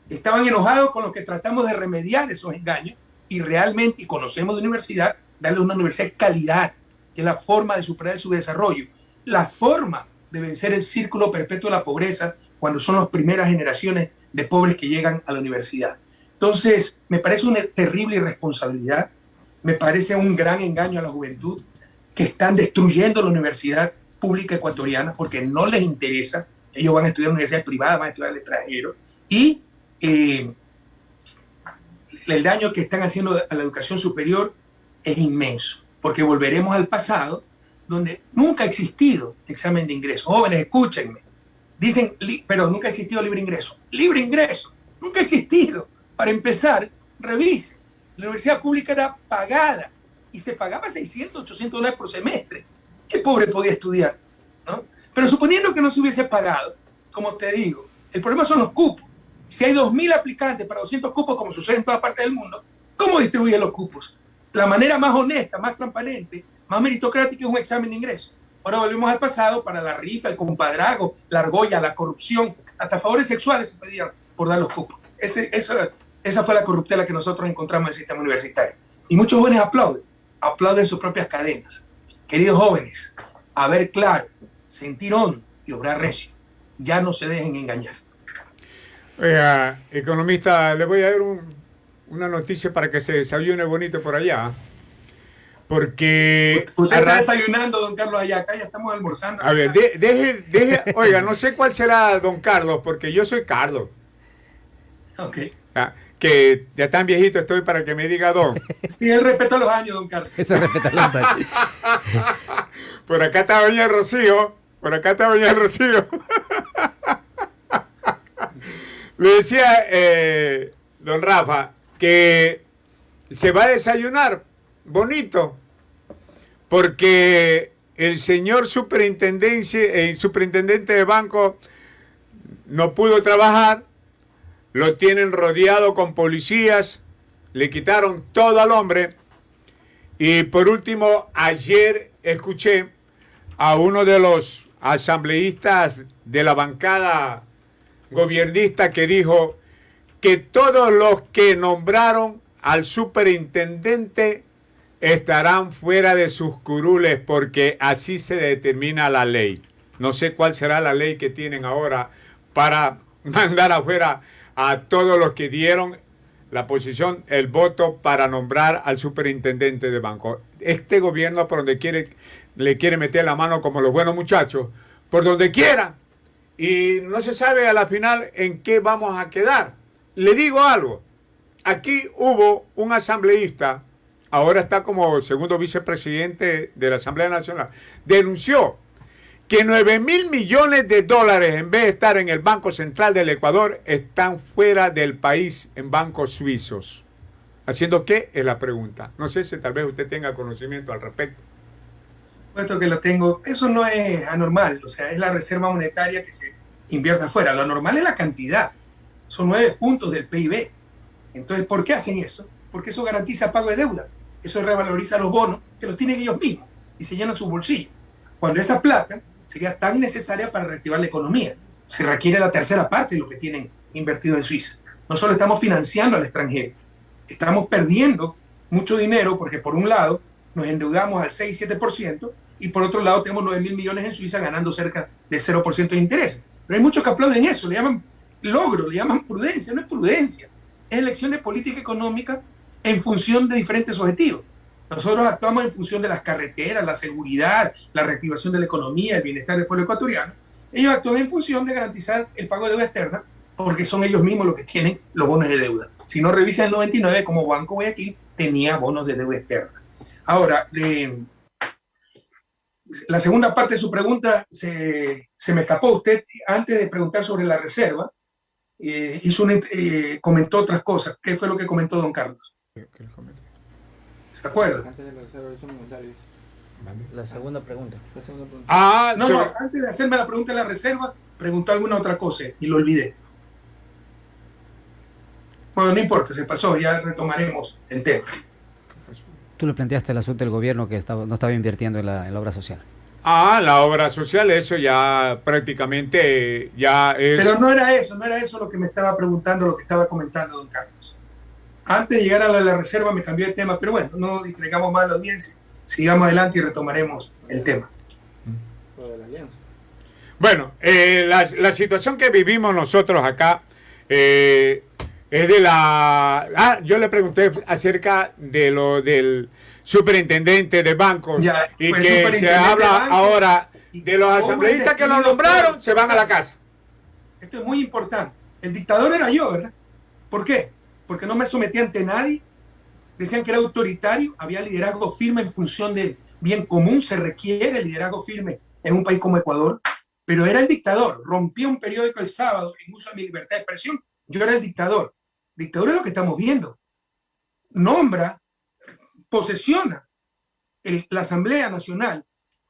estaban enojados con los que tratamos de remediar esos engaños y realmente, y conocemos de universidad, darle una universidad calidad, que es la forma de superar su desarrollo, la forma de vencer el círculo perpetuo de la pobreza cuando son las primeras generaciones de pobres que llegan a la universidad. Entonces, me parece una terrible irresponsabilidad, me parece un gran engaño a la juventud que están destruyendo la universidad pública ecuatoriana porque no les interesa, ellos van a estudiar en universidades privadas, van a estudiar al extranjero, y el daño que están haciendo a la educación superior es inmenso, porque volveremos al pasado donde nunca ha existido examen de ingreso. Jóvenes, escúchenme. Dicen, pero nunca ha existido libre ingreso. Libre ingreso, nunca ha existido. Para empezar, revise. La universidad pública era pagada y se pagaba 600, 800 dólares por semestre. ¿Qué pobre podía estudiar? ¿no? Pero suponiendo que no se hubiese pagado, como te digo, el problema son los cupos. Si hay 2.000 aplicantes para 200 cupos, como sucede en toda parte del mundo, ¿cómo distribuyen los cupos? La manera más honesta, más transparente, más meritocrática es un examen de ingreso. Ahora volvemos al pasado para la rifa, el compadrago, la argolla, la corrupción, hasta favores sexuales se pedían por dar los cupos. Esa, esa fue la corruptela que nosotros encontramos en el sistema universitario. Y muchos jóvenes aplauden, aplauden sus propias cadenas. Queridos jóvenes, a ver claro, sentir hondo y obrar recio. Ya no se dejen engañar. Oiga, economista, le voy a dar un- una noticia para que se desayune bonito por allá. Porque... Usted está desayunando, don Carlos, allá acá, ya estamos almorzando. A ver, de- deje, deje, oiga, no sé cuál será don Carlos, porque yo soy Carlos. Ok. ah, Que ya tan viejito estoy para que me diga don. Sí, el respeto a los años, don Carlos. Eso respeta los años. Por acá está doña Rocío. Por acá está doña Rocío. Le decía eh, don Rafa que se va a desayunar. Bonito. Porque el señor superintendencia, el superintendente de banco no pudo trabajar, lo tienen rodeado con policías. Le quitaron todo al hombre. Y por último, ayer escuché a uno de los asambleístas de la bancada gobiernista que dijo que todos los que nombraron al superintendente estarán fuera de sus curules porque así se determina la ley. No sé cuál será la ley que tienen ahora para mandar afuera a todos los que dieron la posición, el voto para nombrar al superintendente de banco. Este gobierno por donde quiere, le quiere meter la mano como los buenos muchachos, por donde quiera. Y no se sabe a la final en qué vamos a quedar. Le digo algo. Aquí hubo un asambleísta, ahora está como segundo vicepresidente de la Asamblea Nacional, denunció que 9 mil millones de dólares, en vez de estar en el Banco Central del Ecuador, están fuera del país en bancos suizos. ¿Haciendo qué? Es la pregunta. No sé si tal vez usted tenga conocimiento al respecto. Puesto que lo tengo, eso no es anormal, o sea, es la reserva monetaria que se invierte afuera. Lo normal es la cantidad, son nueve puntos del PIB. Entonces, ¿por qué hacen eso? Porque eso garantiza pago de deuda, eso revaloriza los bonos que los tienen ellos mismos y se llenan su bolsillo. Cuando esa plata sería tan necesaria para reactivar la economía. Se requiere la tercera parte de lo que tienen invertido en Suiza. No solo estamos financiando al extranjero, estamos perdiendo mucho dinero porque por un lado nos endeudamos al 6-7% y por otro lado tenemos 9 mil millones en Suiza ganando cerca de 0% de interés. Pero hay muchos que aplauden eso, le llaman logro, le llaman prudencia, no es prudencia, es elección de política económica en función de diferentes objetivos. Nosotros actuamos en función de las carreteras, la seguridad, la reactivación de la economía, el bienestar del pueblo ecuatoriano. Ellos actúan en función de garantizar el pago de deuda externa, porque son ellos mismos los que tienen los bonos de deuda. Si no revisan el 99, como Banco Guayaquil tenía bonos de deuda externa. Ahora, la segunda parte de su pregunta se, me escapó. Usted, antes de preguntar sobre la reserva, eh, hizo eh, comentó otras cosas. ¿Qué fue lo que comentó don Carlos? ¿Se acuerda? La segunda pregunta. Ah, no, no, antes de hacerme la pregunta de la reserva, preguntó alguna otra cosa y lo olvidé. Bueno, no importa, se pasó, ya retomaremos el tema. Tú le planteaste el asunto del gobierno que estaba, no estaba invirtiendo en la, obra social. Ah, la obra social, eso ya prácticamente ya es... Pero no era eso, no era eso lo que me estaba preguntando, lo que estaba comentando don Carlos. Antes de llegar a la, reserva me cambió de tema, pero bueno, no distraigamos más a la audiencia. Sigamos adelante y retomaremos el tema. Bueno, eh, la, situación que vivimos nosotros acá eh, es de la... Ah, yo le pregunté acerca de lo del superintendente de bancos y que se habla ahora de los asambleístas que lo nombraron, se van a la casa. Esto es muy importante. El dictador era yo, ¿verdad? ¿Por qué? porque no me sometía ante nadie. Decían que era autoritario, había liderazgo firme en función del bien común, se requiere liderazgo firme en un país como Ecuador, pero era el dictador, rompía un periódico el sábado en uso de mi libertad de expresión, yo era el dictador. Dictador es lo que estamos viendo. Nombra, posesiona la Asamblea Nacional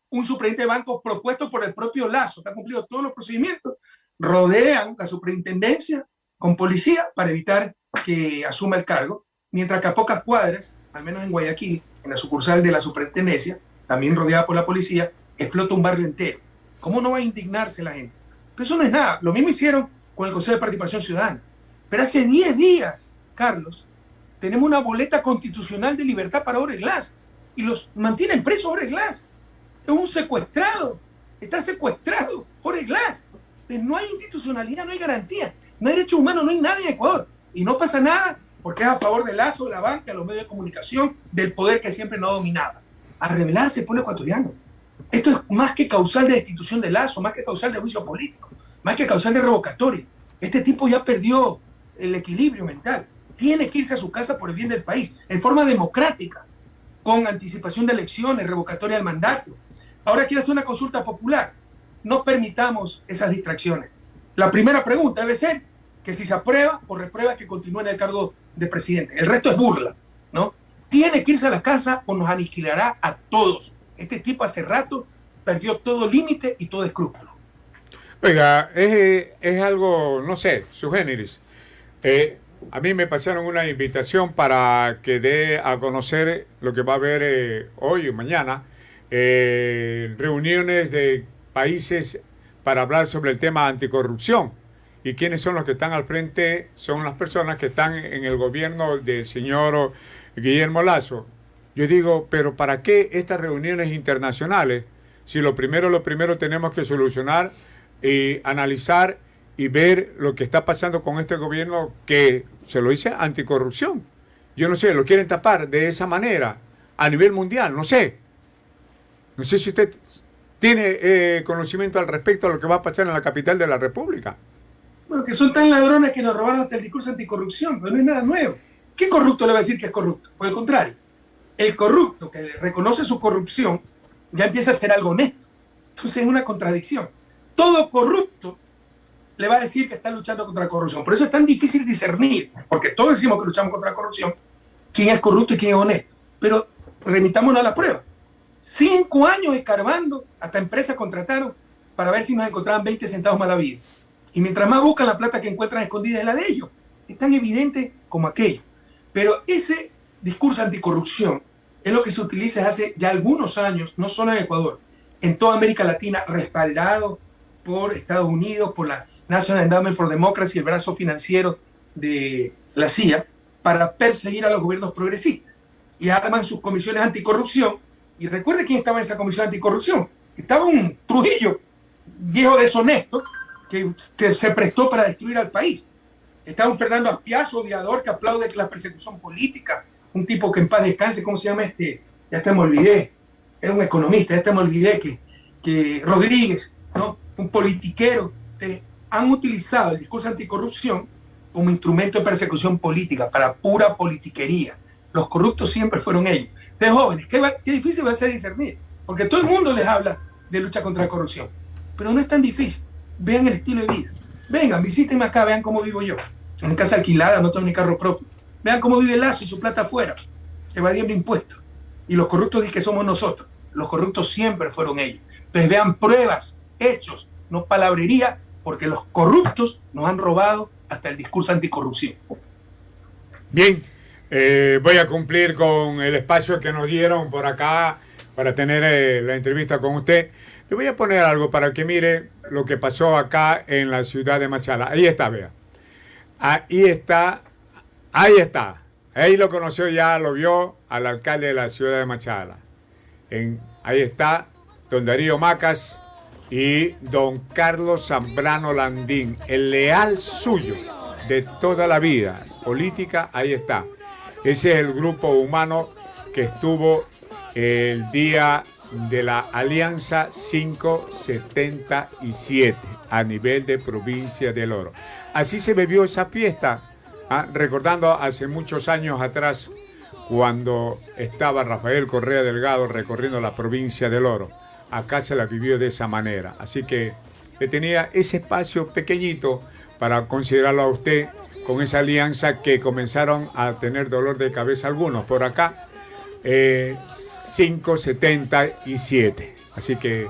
un superintendente de banco propuesto por el propio Lazo, que ha cumplido todos los procedimientos, rodean la superintendencia con policía para evitar que asuma el cargo, mientras que a pocas cuadras, al menos en Guayaquil, en la sucursal de la superintendencia, también rodeada por la policía, explota un barrio entero. ¿Cómo no va a indignarse la gente? Pero eso no es nada. Lo mismo hicieron con el Consejo de Participación Ciudadana. Pero hace 10 días, Carlos, tenemos una boleta constitucional de libertad para Ore Glass y los mantienen presos Ore Glass. Es un secuestrado. Está secuestrado Ore Glass. No hay institucionalidad, no hay garantía. No hay derechos humanos, no hay nada en Ecuador. Y no pasa nada porque es a favor del lazo, de la banca, de los medios de comunicación, del poder que siempre no dominaba. A revelarse el pueblo ecuatoriano. Esto es más que causal de destitución del lazo, más que causal de juicio político, más que causal de revocatoria. Este tipo ya perdió el equilibrio mental. Tiene que irse a su casa por el bien del país, en forma democrática, con anticipación de elecciones, revocatoria del mandato. Ahora quiere hacer una consulta popular. No permitamos esas distracciones. La primera pregunta debe ser, que si se aprueba o reprueba que continúe en el cargo de presidente. El resto es burla, ¿no? Tiene que irse a la casa o nos aniquilará a todos. Este tipo hace rato perdió todo límite y todo escrúpulo. Oiga, es, algo, no sé, su géneris. Eh, a mí me pasaron una invitación para que dé a conocer lo que va a haber eh, hoy o mañana, eh, reuniones de países para hablar sobre el tema anticorrupción. ¿Y quiénes son los que están al frente? Son las personas que están en el gobierno del señor Guillermo Lazo. Yo digo, pero ¿para qué estas reuniones internacionales? Si lo primero, lo primero tenemos que solucionar y analizar y ver lo que está pasando con este gobierno que se lo dice anticorrupción. Yo no sé, lo quieren tapar de esa manera a nivel mundial, no sé. No sé si usted tiene eh, conocimiento al respecto a lo que va a pasar en la capital de la República. Bueno, que son tan ladrones que nos robaron hasta el discurso anticorrupción, pero no es nada nuevo. ¿Qué corrupto le va a decir que es corrupto? Por el contrario, el corrupto que reconoce su corrupción ya empieza a ser algo honesto. Entonces es una contradicción. Todo corrupto le va a decir que está luchando contra la corrupción. Por eso es tan difícil discernir, porque todos decimos que luchamos contra la corrupción, quién es corrupto y quién es honesto. Pero remitámonos a la prueba. Cinco años escarbando, hasta empresas contrataron para ver si nos encontraban 20 centavos más la vida. Y mientras más buscan la plata que encuentran escondida es la de ellos. Es tan evidente como aquello. Pero ese discurso anticorrupción es lo que se utiliza hace ya algunos años, no solo en Ecuador, en toda América Latina, respaldado por Estados Unidos, por la National Endowment for Democracy, el brazo financiero de la CIA, para perseguir a los gobiernos progresistas. Y arman sus comisiones anticorrupción. Y recuerde quién estaba en esa comisión anticorrupción. Estaba un Trujillo, viejo deshonesto, que se prestó para destruir al país. Estaba un Fernando Aspiazo, odiador, que aplaude la persecución política. Un tipo que en paz descanse, ¿cómo se llama este? Ya te me olvidé. Era un economista, ya te me olvidé que, que Rodríguez, ¿no? Un politiquero. Eh, han utilizado el discurso anticorrupción como instrumento de persecución política, para pura politiquería. Los corruptos siempre fueron ellos. Entonces, jóvenes, qué, qué difícil va a ser discernir, porque todo el mundo les habla de lucha contra la corrupción, pero no es tan difícil. Vean el estilo de vida. Vengan, visítenme acá, vean cómo vivo yo. En casa alquilada, no tengo ni carro propio. Vean cómo vive Lazo y su plata afuera, evadiendo impuestos. Y los corruptos dicen que somos nosotros. Los corruptos siempre fueron ellos. Entonces vean pruebas, hechos, no palabrería porque los corruptos nos han robado hasta el discurso anticorrupción. Bien, eh, voy a cumplir con el espacio que nos dieron por acá para tener eh, la entrevista con usted. Le voy a poner algo para que mire lo que pasó acá en la ciudad de Machala. Ahí está, vea. Ahí está, ahí está. Ahí lo conoció ya, lo vio al alcalde de la ciudad de Machala. En, ahí está don Darío Macas, y don Carlos Zambrano Landín, el leal suyo de toda la vida política, ahí está. Ese es el grupo humano que estuvo el día de la Alianza 577 a nivel de provincia del Oro. Así se bebió esa fiesta, ¿ah? recordando hace muchos años atrás cuando estaba Rafael Correa Delgado recorriendo la provincia del Oro acá se la vivió de esa manera. Así que tenía ese espacio pequeñito para considerarlo a usted con esa alianza que comenzaron a tener dolor de cabeza algunos. Por acá, 577. Eh, Así que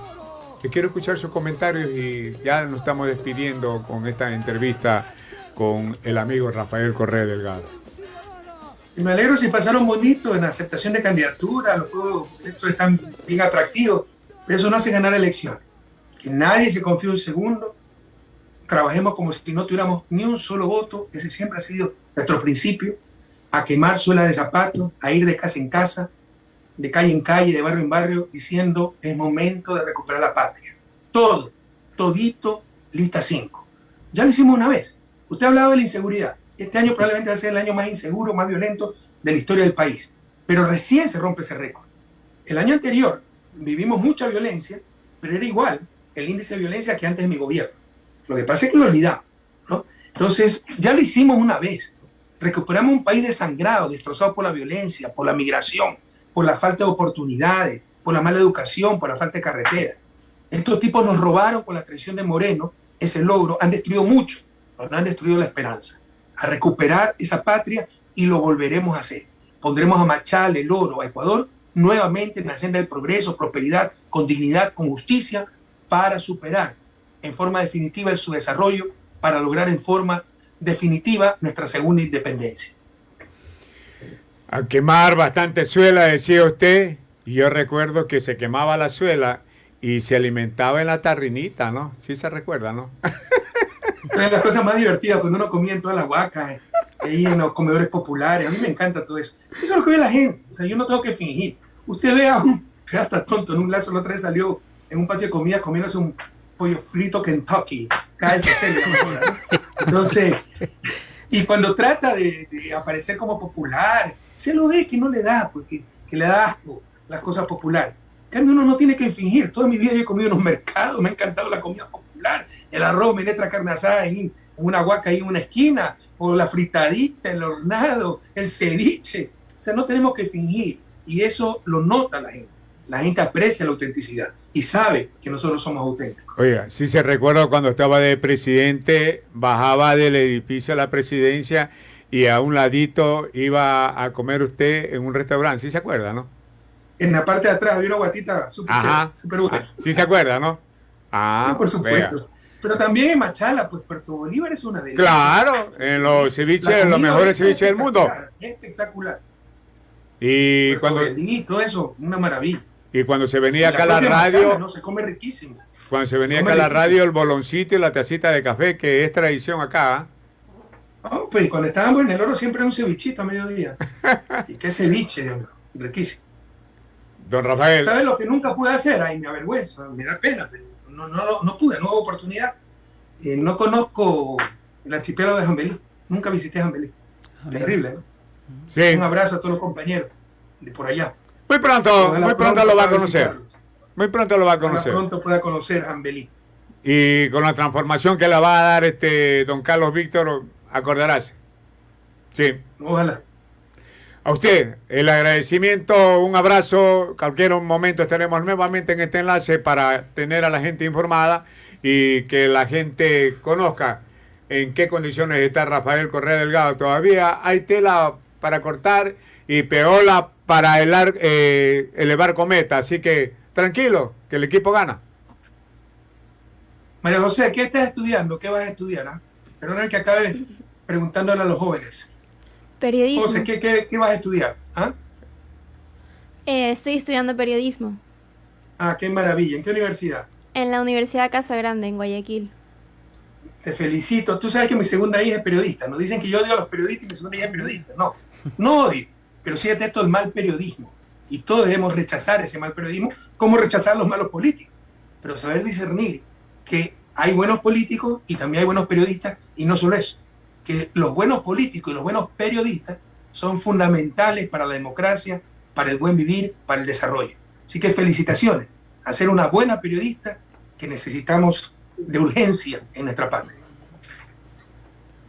quiero escuchar sus comentarios y ya nos estamos despidiendo con esta entrevista con el amigo Rafael Correa Delgado. Me alegro si pasaron bonito en aceptación de candidatura, los juegos, esto es tan bien atractivo pero eso no hace ganar elecciones. Que nadie se confíe un segundo, trabajemos como si no tuviéramos ni un solo voto, ese siempre ha sido nuestro principio, a quemar suela de zapatos, a ir de casa en casa, de calle en calle, de barrio en barrio, diciendo es momento de recuperar la patria. Todo, todito, lista 5. Ya lo hicimos una vez. Usted ha hablado de la inseguridad. Este año probablemente va a ser el año más inseguro, más violento de la historia del país. Pero recién se rompe ese récord. El año anterior, vivimos mucha violencia, pero era igual el índice de violencia que antes de mi gobierno. Lo que pasa es que lo olvidamos. ¿no? Entonces, ya lo hicimos una vez. Recuperamos un país desangrado, destrozado por la violencia, por la migración, por la falta de oportunidades, por la mala educación, por la falta de carretera. Estos tipos nos robaron con la traición de Moreno ese logro, han destruido mucho, pero no han destruido la esperanza. A recuperar esa patria y lo volveremos a hacer. Pondremos a Machal, el oro, a Ecuador nuevamente en la senda del progreso, prosperidad, con dignidad, con justicia, para superar en forma definitiva su desarrollo, para lograr en forma definitiva nuestra segunda independencia. A quemar bastante suela, decía usted, y yo recuerdo que se quemaba la suela y se alimentaba en la tarrinita, ¿no? Sí se recuerda, ¿no? Es la cosa más divertida cuando uno comía en todas las huacas, ahí en los comedores populares. A mí me encanta todo eso. Eso es lo que ve la gente. O sea, yo no tengo que fingir. Usted ve a un hasta tonto en un lazo, la otra vez salió en un patio de comida comiéndose un pollo frito Kentucky. KFC, Entonces, y cuando trata de, aparecer como popular, se lo ve que no le da, porque que le da asco las cosas populares. En cambio, uno no tiene que fingir. Toda mi vida yo he comido en los mercados, me ha encantado la comida popular. El arroz, menetra, carne asada una guaca ahí en una esquina, o la fritadita, el hornado, el ceviche. O sea, no tenemos que fingir. Y eso lo nota la gente. La gente aprecia la autenticidad y sabe que nosotros somos auténticos. Oiga, si se recuerda cuando estaba de presidente, bajaba del edificio a la presidencia y a un ladito iba a comer usted en un restaurante, ¿sí se acuerda, no? En la parte de atrás había una guatita súper super buena. Sí se acuerda, ¿no? Ah, por supuesto. Pero también en Machala, pues Puerto Bolívar es una de ellas. Claro, en los ceviches, los mejores ceviches del mundo. Espectacular. Y cuando... Todo eso, una maravilla. Y cuando se venía acá la radio... no, se come riquísimo. Cuando se venía acá la radio, el boloncito y la tacita de café, que es tradición acá. Oh, pues cuando estábamos en el oro siempre un cevichito a mediodía. y qué ceviche, riquísimo. Don Rafael. ¿Sabes lo que nunca pude hacer? Ay, me avergüenza, me da pena, pero no, no, no pude, no hubo oportunidad. Eh, no conozco el archipiélago de Jambelí. Nunca visité Jambelí. Terrible, ¿no? Sí. Un abrazo a todos los compañeros de por allá. Muy pronto, muy pronto, lo va a conocer. Muy pronto lo va a conocer. Muy pronto pueda conocer Ambelí. Y con la transformación que le va a dar este don Carlos Víctor, acordarás. Sí. Ojalá. A usted, el agradecimiento, un abrazo. Cualquier momento estaremos nuevamente en este enlace para tener a la gente informada y que la gente conozca en qué condiciones está Rafael Correa Delgado. Todavía hay tela para cortar y peola para eh, elevar cometa. Así que tranquilo, que el equipo gana. María José, ¿qué estás estudiando? ¿Qué vas a estudiar? Ah? Perdona que acabe preguntándole a los jóvenes. Periodismo. José, ¿qué, vas a estudiar? ¿Ah? Eh, estoy estudiando periodismo. Ah, qué maravilla. ¿En qué universidad? En la Universidad Casa Grande, en Guayaquil. Te felicito. Tú sabes que mi segunda hija es periodista. Nos dicen que yo odio a los periodistas y mi segunda hija es periodista. No, no odio pero sí detesto el mal periodismo. Y todos debemos rechazar ese mal periodismo, como rechazar los malos políticos. Pero saber discernir que hay buenos políticos y también hay buenos periodistas, y no solo eso, que los buenos políticos y los buenos periodistas son fundamentales para la democracia, para el buen vivir, para el desarrollo. Así que felicitaciones a ser una buena periodista que necesitamos de urgencia en nuestra patria.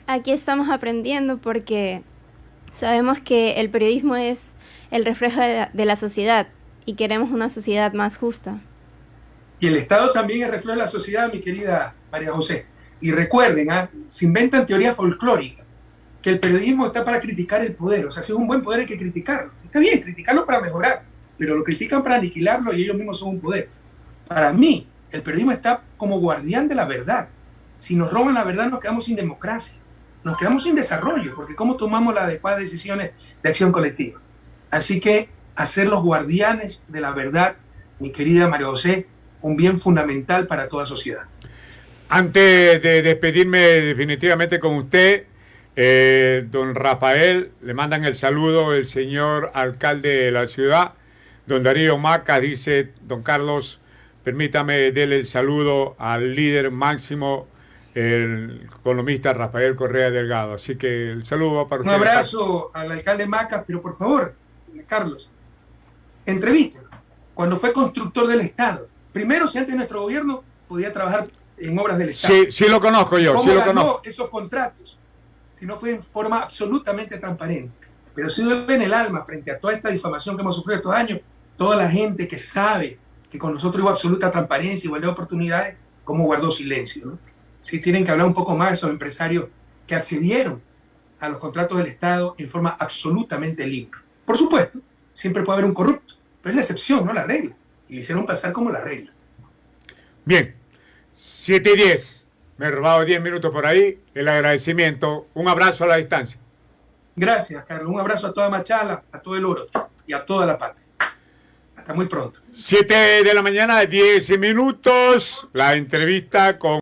Aquí estamos aprendiendo porque Sabemos que el periodismo es el reflejo de la, sociedad y queremos una sociedad más justa. Y el Estado también es reflejo de la sociedad, mi querida María José. Y recuerden, ¿ah? se inventan teorías folclóricas, que el periodismo está para criticar el poder. O sea, si es un buen poder hay que criticarlo. Está bien, criticarlo para mejorar, pero lo critican para aniquilarlo y ellos mismos son un poder. Para mí, el periodismo está como guardián de la verdad. Si nos roban la verdad, nos quedamos sin democracia nos quedamos sin desarrollo, porque ¿cómo tomamos las adecuadas decisiones de acción colectiva? Así que hacer los guardianes de la verdad, mi querida María José, un bien fundamental para toda sociedad. Antes de despedirme definitivamente con usted, eh, don Rafael, le mandan el saludo el señor alcalde de la ciudad, don Darío Maca, dice, don Carlos, permítame darle el saludo al líder máximo el economista Rafael Correa Delgado. Así que el saludo para usted. Un abrazo al alcalde Macas, pero por favor, Carlos, entrevístelo. Cuando fue constructor del Estado. Primero, si antes de nuestro gobierno podía trabajar en obras del Estado. Sí, sí lo conozco yo, sí lo conozco. esos contratos? Si no fue en forma absolutamente transparente. Pero si duele en el alma frente a toda esta difamación que hemos sufrido estos años, toda la gente que sabe que con nosotros hubo absoluta transparencia, igualdad de oportunidades, cómo guardó silencio, ¿no? Sí tienen que hablar un poco más de esos empresarios que accedieron a los contratos del Estado en forma absolutamente libre. Por supuesto, siempre puede haber un corrupto, pero es la excepción, no la regla. Y le hicieron pasar como la regla. Bien, 7 y 10. Me he robado 10 minutos por ahí. El agradecimiento. Un abrazo a la distancia. Gracias, Carlos. Un abrazo a toda Machala, a todo el oro y a toda la patria. Hasta muy pronto. 7 de la mañana, 10 minutos. La entrevista con...